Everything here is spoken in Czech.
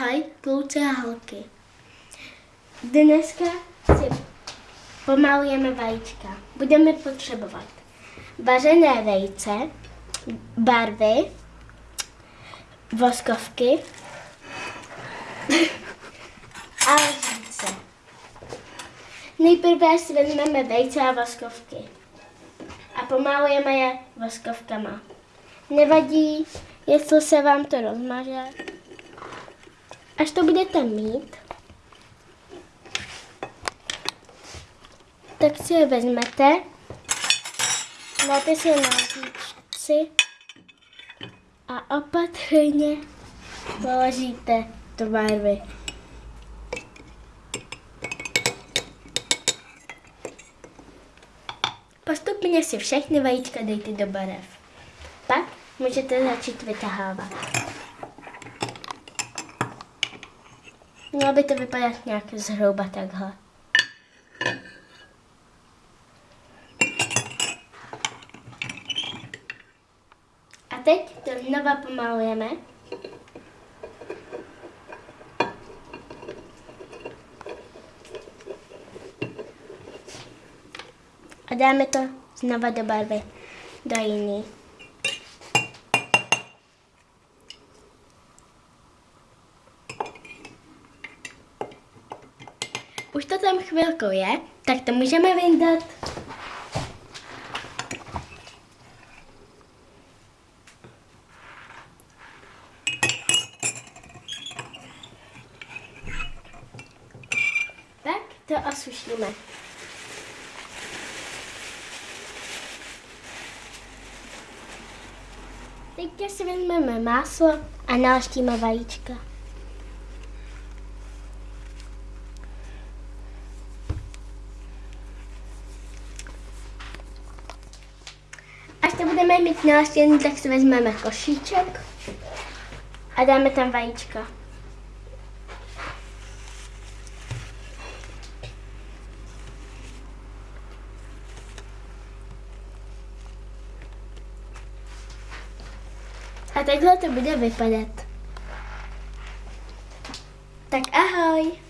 Ahoj, kluci a holky. Dneska si pomalujeme vajíčka. Budeme potřebovat vařené vejce, barvy, voskovky a lžíce. Nejprve si vezmeme vejce a voskovky a pomalujeme je voskovkama. Nevadí, jestli se vám to rozmaže. Až to budete mít, tak si je vezmete, dáte si je na lžičci a opatrně položíte do barvy. Postupně si všechny vajíčka dejte do barev. Pak můžete začít vytahávat. Mělo by to vypadat nějak zhruba takhle. A teď to znova pomalujeme. A dáme to znova do barvy, do jiný. Už to tam chvilku je, tak to můžeme vyndat. Tak to osušíme. Teď si vezmeme máslo a nalaštíme vajíčka. To budeme mít nalaštěný, tak si vezmeme košíček a dáme tam vajíčka. A takhle to bude vypadat. Tak ahoj!